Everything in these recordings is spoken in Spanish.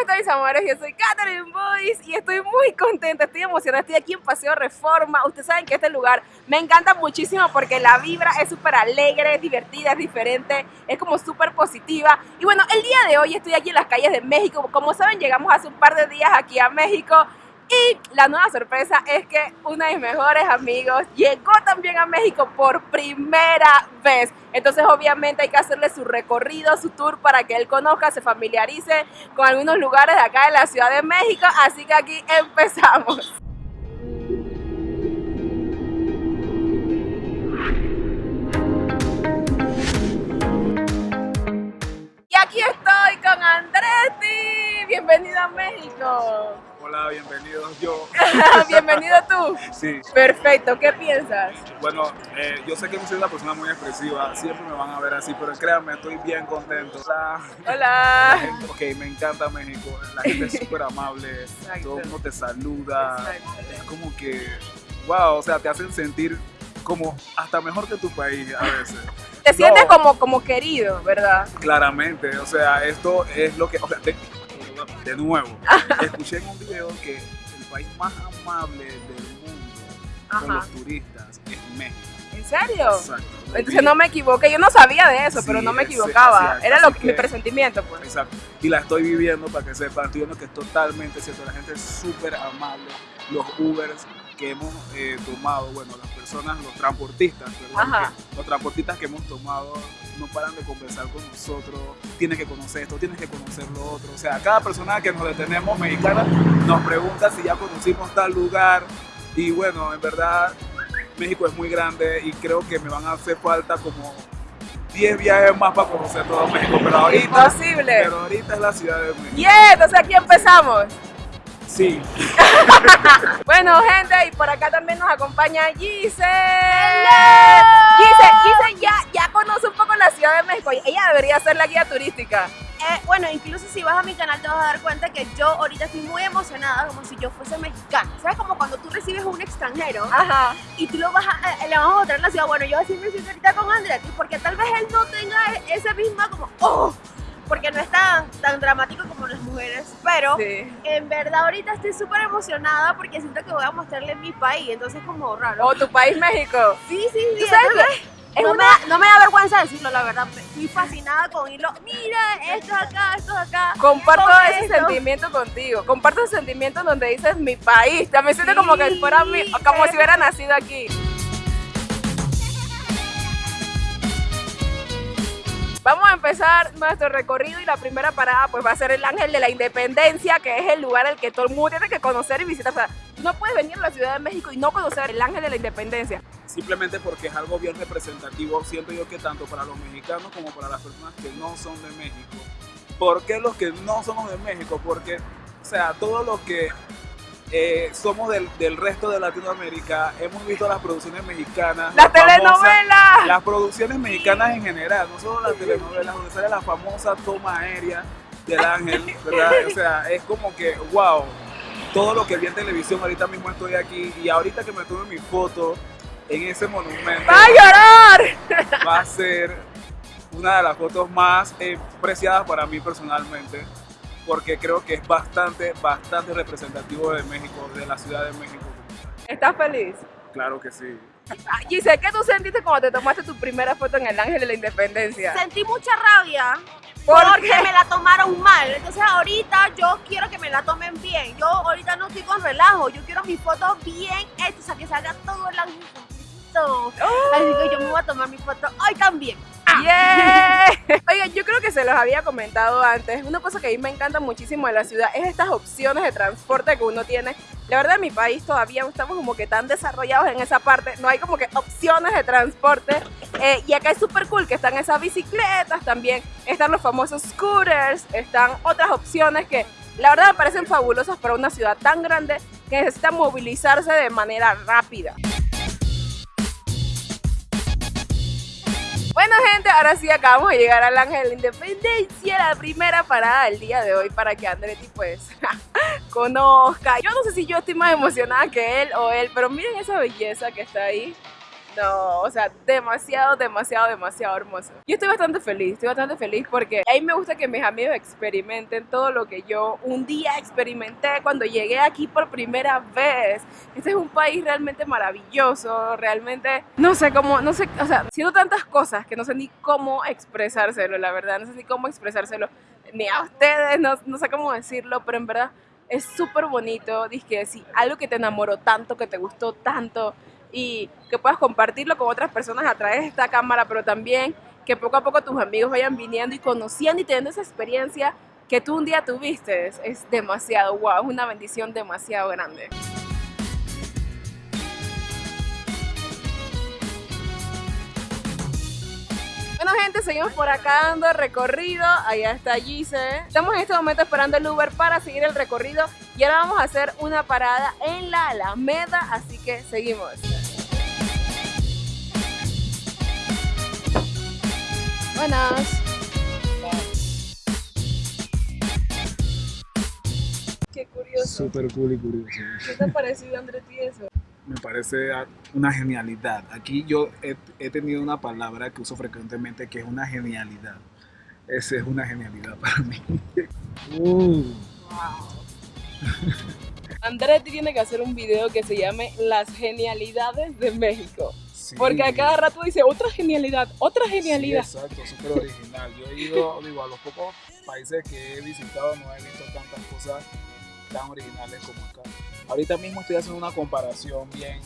estáis, amores? Yo soy Catherine Boyce y estoy muy contenta, estoy emocionada. Estoy aquí en Paseo Reforma. Ustedes saben que este lugar me encanta muchísimo porque la vibra es súper alegre, es divertida, es diferente, es como súper positiva. Y bueno, el día de hoy estoy aquí en las calles de México. Como saben, llegamos hace un par de días aquí a México y la nueva sorpresa es que uno de mis mejores amigos llegó también a México por primera vez. Entonces obviamente hay que hacerle su recorrido, su tour para que él conozca, se familiarice con algunos lugares de acá de la Ciudad de México. Así que aquí empezamos. Y aquí estoy con Andretti. Bienvenido a México. Hola, bienvenido yo. Bienvenido tú. Sí, Perfecto, ¿qué piensas? bueno, eh, yo sé que soy una persona muy expresiva, siempre me van a ver así, pero créanme, estoy bien contento. La, la Hola. gente- ok, me encanta México, la gente es súper amable, Exacto. todo el mundo te saluda, Exacto. es como que, wow, o sea, te hacen sentir como hasta mejor que tu país a veces. Te sientes como, como querido, ¿verdad? Claramente, o sea, esto es lo que, o sea, de, de nuevo, escuché en un video que el país más amable del mundo con los turistas es México. ¿En serio? Exacto. Entonces no me equivoqué, yo no sabía de eso, Sí, pero no me equivocaba. Era lo que, mi presentimiento, pues. Exacto. Y la estoy viviendo para que sepan, estoy viendo que es totalmente cierto. La gente es súper amable. Los Ubers que hemos eh, tomado, bueno, las personas, los transportistas, los transportistas que hemos tomado no paran de conversar con nosotros. Tienes que conocer esto, tienes que conocer lo otro. O sea, cada persona que nos detenemos mexicana nos pregunta si ya conocimos tal lugar. Y bueno, en verdad, México es muy grande y creo que me van a hacer falta como 10 viajes más para conocer todo México. Pero ahorita, Imposible. pero ahorita es la Ciudad de México. Yeah, entonces aquí empezamos. Sí, Bueno, gente, y por acá también nos acompaña Gise. Gise, Gise ya, ya conoce un poco la Ciudad de México. Ella debería ser la guía turística. Eh, bueno, incluso si vas a mi canal te vas a dar cuenta que yo ahorita estoy muy emocionada como si yo fuese mexicana. ¿Sabes? Como cuando tú recibes a un extranjero Ajá. y tú lo vas a, eh, le vas a mostrar la ciudad. Bueno, yo así me siento ahorita con Andretti porque tal vez él no tenga e- ese misma como, oh, porque no es tan, tan dramático como las mujeres. Pero Sí. en verdad ahorita estoy súper emocionada porque siento que voy a mostrarle mi país. Entonces es como raro. O tu país, México. Sí, sí, sí. ¿Tú sabes entonces- Es no, una- me da, no me da vergüenza decirlo, la verdad. Estoy fascinada con irlo. Mira, esto es acá, esto es acá. Comparto ese esto. sentimiento contigo. Comparto ese sentimiento donde dices mi país. También siento como que fuera mi, como si hubiera nacido aquí. Vamos a empezar nuestro recorrido y la primera parada pues va a ser el Ángel de la Independencia, que es el lugar al que todo el mundo tiene que conocer y visitar. O sea, no puedes venir a la Ciudad de México y no conocer el Ángel de la Independencia. simplemente porque es algo bien representativo, siento yo que tanto para los mexicanos como para las personas que no son de México. ¿Por qué los que no somos de México? Porque, o sea, todos los que eh, somos del, del resto de Latinoamérica, hemos visto las producciones mexicanas. ¡La las famosas- telenovela! Las producciones mexicanas en general, no solo las telenovelas, donde sale la famosa toma aérea del ángel, ¿verdad? O sea, es como que, wow, todo lo que vi en televisión, ahorita mismo estoy aquí y ahorita que me tome mi foto en ese monumento, ¡Va a llorar! va a ser una de las fotos más eh, preciadas para mí personalmente, porque creo que es bastante, bastante representativo de México, de la Ciudad de México. ¿Estás feliz? Claro que sí. Giselle, ¿qué tú sentiste cuando te tomaste tu primera foto en el Ángel de la Independencia? Sentí mucha rabia ¿Por porque qué? me la tomaron mal. Entonces ahorita yo quiero que me la tomen bien. Yo ahorita no estoy con relajo. Yo quiero mis fotos bien hechas, o sea, que salga todo el ángel completito. Así a tomar mi foto hoy también. ¡Yeah! Oigan, yo creo que se los había comentado antes. Una cosa que a mí me encanta muchísimo de la ciudad es estas opciones de transporte que uno tiene. La verdad, en mi país todavía no estamos como que tan desarrollados en esa parte. No hay como que opciones de transporte. Eh, y acá es súper cool que están esas bicicletas también. Están los famosos scooters. Están otras opciones que la verdad me parecen fabulosas para una ciudad tan grande que necesita movilizarse de manera rápida. Bueno gente, ahora sí acabamos de llegar al Ángel de la Independencia, la primera parada del día de hoy para que Andretti pues conozca. Yo no sé si yo estoy más emocionada que él o él, pero miren esa belleza que está ahí. No, o sea, demasiado, demasiado, demasiado hermoso. Yo estoy bastante feliz, estoy bastante feliz porque a mí me gusta que mis amigos experimenten todo lo que yo un día experimenté cuando llegué aquí por primera vez. Este es un país realmente maravilloso, realmente, no sé cómo, no sé, o sea, siento tantas cosas que no sé ni cómo expresárselo, la verdad, no sé ni cómo expresárselo, ni a ustedes, no, no sé cómo decirlo, pero en verdad es súper bonito, que si algo que te enamoró tanto, que te gustó tanto, y que puedas compartirlo con otras personas a través de esta cámara, pero también que poco a poco tus amigos vayan viniendo y conociendo y teniendo esa experiencia que tú un día tuviste. Es, demasiado wow, es una bendición demasiado grande. Bueno gente, seguimos por acá dando recorrido, allá está Gise. Estamos en este momento esperando el Uber para seguir el recorrido y ahora vamos a hacer una parada en la Alameda, así que seguimos. Buenas. Qué curioso. Súper cool y curioso. ¿Qué te ha parecido, Andrés, eso? Me parece una genialidad. Aquí yo he, tenido una palabra que uso frecuentemente que es una genialidad. Esa es una genialidad para mí. Uh. Andrés tiene que hacer un video que se llame Las genialidades de México. Porque a cada rato dice otra genialidad, otra genialidad. Sí, exacto, súper original. Yo he ido, digo, a los pocos países que he visitado no he visto tantas cosas tan originales como acá. Ahorita mismo estoy haciendo una comparación bien,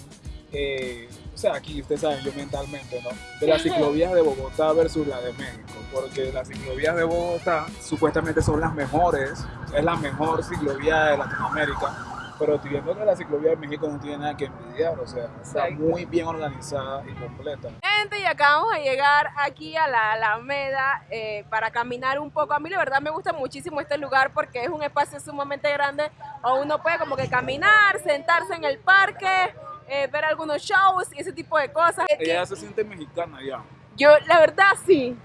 eh, o sea, aquí ustedes saben, yo mentalmente, ¿no? De las ciclovías de Bogotá versus la de México, porque las ciclovías de Bogotá supuestamente son las mejores, es la mejor ciclovía de Latinoamérica pero estoy viendo que la ciclovía de México no tiene nada que envidiar, o sea, está muy bien organizada y completa. Gente, y acabamos de llegar aquí a la Alameda eh, para caminar un poco. A mí la verdad me gusta muchísimo este lugar porque es un espacio sumamente grande o uno puede como que caminar, sentarse en el parque, eh, ver algunos shows y ese tipo de cosas. Ella se siente mexicana ya. Yo, la verdad sí.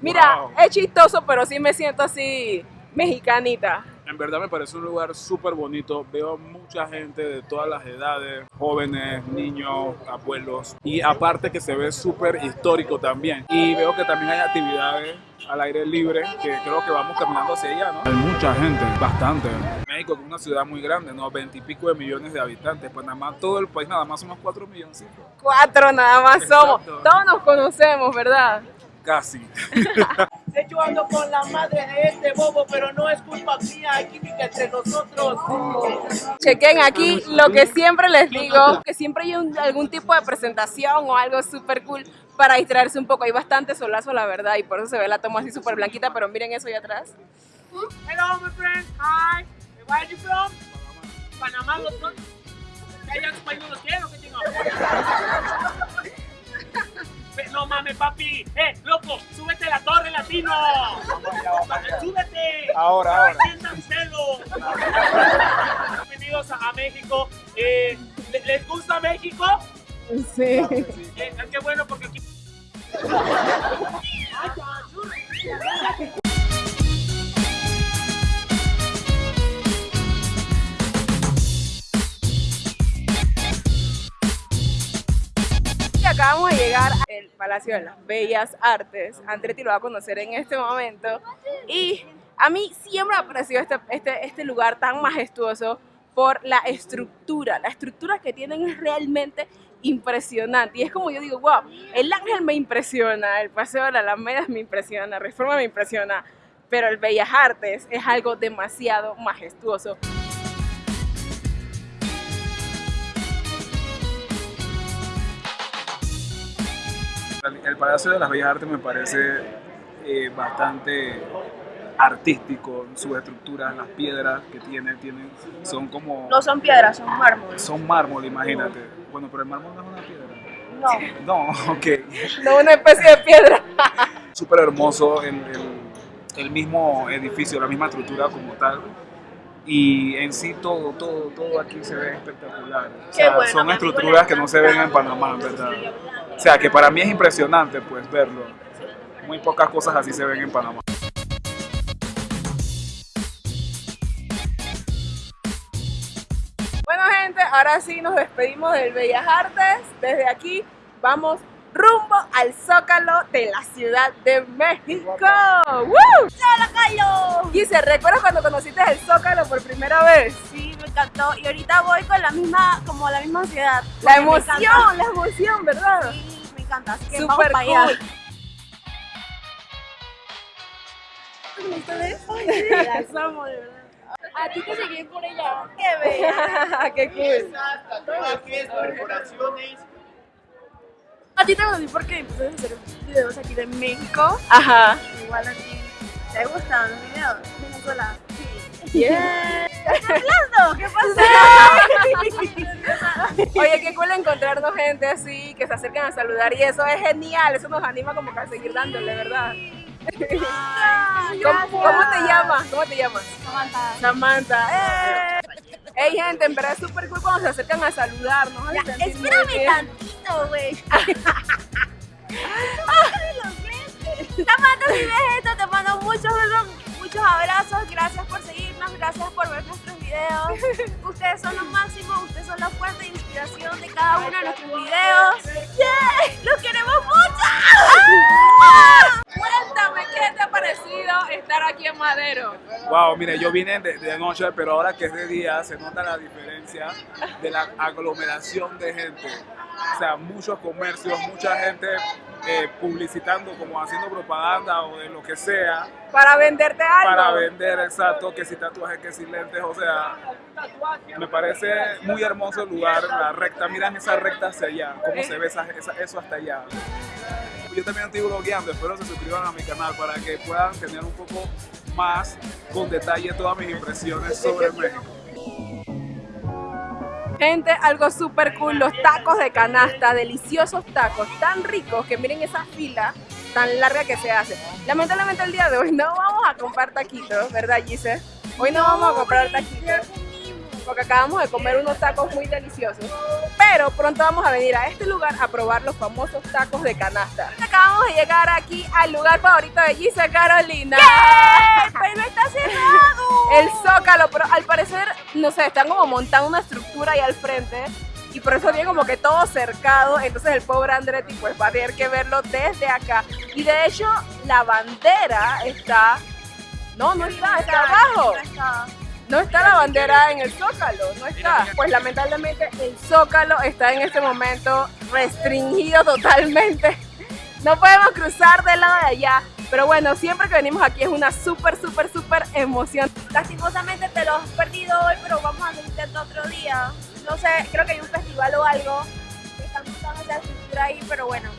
Mira, es chistoso, pero sí me siento así mexicanita. En verdad me parece un lugar súper bonito. Veo mucha gente de todas las edades, jóvenes, niños, abuelos. Y aparte que se ve súper histórico también. Y veo que también hay actividades al aire libre que creo que vamos caminando hacia allá, ¿no? Hay mucha gente, bastante. México es una ciudad muy grande, ¿no? Veintipico de millones de habitantes. Pues nada más todo el país, nada más somos cuatro millones. Cuatro nada más somos. Todos nos conocemos, ¿verdad? Casi. Yo ando con la madre de este bobo, pero no es culpa mía, hay química entre nosotros. Chequen aquí lo que siempre les digo, que siempre hay algún tipo de presentación o algo súper cool para distraerse un poco. Hay bastante solazo, la verdad, y por eso se ve la toma así súper blanquita, pero miren eso ahí atrás. Hello, my friend. Hi. Where are you from? Panamá, los dos. ¿Ya español los quiero? ¿Qué tengo? No mames, papi. Eh, loco, súbete a la torre latino. Súbete. Ahora, ahora. Bienvenidos a, México. Eh, ¿Les gusta México? Sí. Palacio de las Bellas Artes. Andretti lo va a conocer en este momento. Y a mí siempre me ha parecido este, este, este lugar tan majestuoso por la estructura. La estructura que tienen es realmente impresionante. Y es como yo digo, wow, el Ángel me impresiona, el Paseo de la Alameda me impresiona, Reforma me impresiona, pero el Bellas Artes es algo demasiado majestuoso. El Palacio de las Bellas Artes me parece eh, bastante artístico, sus estructuras, las piedras que tiene, tienen, son como... No son piedras, son mármol. Son mármol, imagínate. Bueno, pero el mármol no es una piedra. No. No, ok. No una especie de piedra. Súper hermoso el, el, mismo edificio, la misma estructura como tal. Y en sí todo, todo, todo aquí se ve espectacular. O sea, son estructuras que no se ven en Panamá, ¿verdad? O sea, que para mí es impresionante pues verlo. Muy pocas cosas así se ven en Panamá. Bueno gente, ahora sí nos despedimos del Bellas Artes. Desde aquí vamos rumbo al Zócalo de la Ciudad de México. ¡Woo! ¡Hola, Carlos! Gise, ¿recuerdas cuando conociste el Zócalo por primera vez? Sí, encantó. Y ahorita voy con la misma, como la misma ansiedad. La emoción, la emoción, ¿verdad? Sí, me encanta. Así que Super vamos para allá. cool. Las amo, de verdad. A ti te seguí por ella. Qué bella. Qué cool. Tatuajes, perforaciones. A ti te conocí porque empecé a hacer videos aquí de México. Ajá. Igual a ti. ¿Te gustan los videos? Venezuela. Sí. Yeah. No, ¿qué pasó? Oye, qué cool encontrarnos gente así, que se acercan a saludar y eso es genial, eso nos anima como que a seguir dándole, ¿verdad? ¿Cómo, te llamas? ¿Cómo te llamas? Samantha. Samantha. ¡Eh! Hey gente, en verdad es súper cool cuando se acercan a saludarnos. Ya, espérame tantito, güey. Samantha, si ves esto, te mando muchos besos, muchos abrazos. Gracias por seguirnos, gracias por ver nuestros videos. Ustedes son los máximos, ustedes son la fuente de inspiración de cada uno de nuestros videos. ¡Yeah! ¡Los queremos mucho! Cuéntame, ¿qué te ha parecido estar aquí en Madero? Wow, mire, yo vine de, de noche, pero ahora que es de día se nota la diferencia de la aglomeración de gente. O sea, muchos comercios, mucha gente eh, publicitando, como haciendo propaganda o de lo que sea, Para venderte algo. para vender, exacto, que si tatuajes, que si lentes, o sea, me parece muy hermoso el lugar, la recta, miran esa recta hacia allá, cómo se ve esa- esa- eso hasta allá. Yo también estoy blogueando, espero se suscriban a mi canal para que puedan tener un poco más con detalle todas mis impresiones sobre México. Algo súper cool, los tacos de canasta, deliciosos tacos, tan ricos que miren esa fila tan larga que se hace. Lamentablemente el día de hoy no vamos a comprar taquitos, ¿verdad Gise? Hoy no vamos a comprar taquitos porque acabamos de comer unos tacos muy deliciosos. Pero pronto vamos a venir a este lugar a probar los famosos tacos de canasta. Acabamos de llegar aquí al lugar favorito de Gise Carolina. ¡Pero está cerrado! El Zócalo, pero al parecer, no sé, están como montando una estructura ahí al frente y por eso tiene como que todo cercado, entonces el pobre Andretti pues va a tener que verlo desde acá. Y de hecho, la bandera está... No, no está, está abajo. No está. No está la bandera en el Zócalo, no está. Pues lamentablemente el Zócalo está en este momento restringido totalmente. No podemos cruzar del lado de allá. Pero bueno, siempre que venimos aquí es una súper, súper, súper emoción. Lastimosamente te lo has perdido hoy, pero vamos a hacer otro día. No sé, creo que hay un festival o algo están montando esa estructura ahí, pero bueno,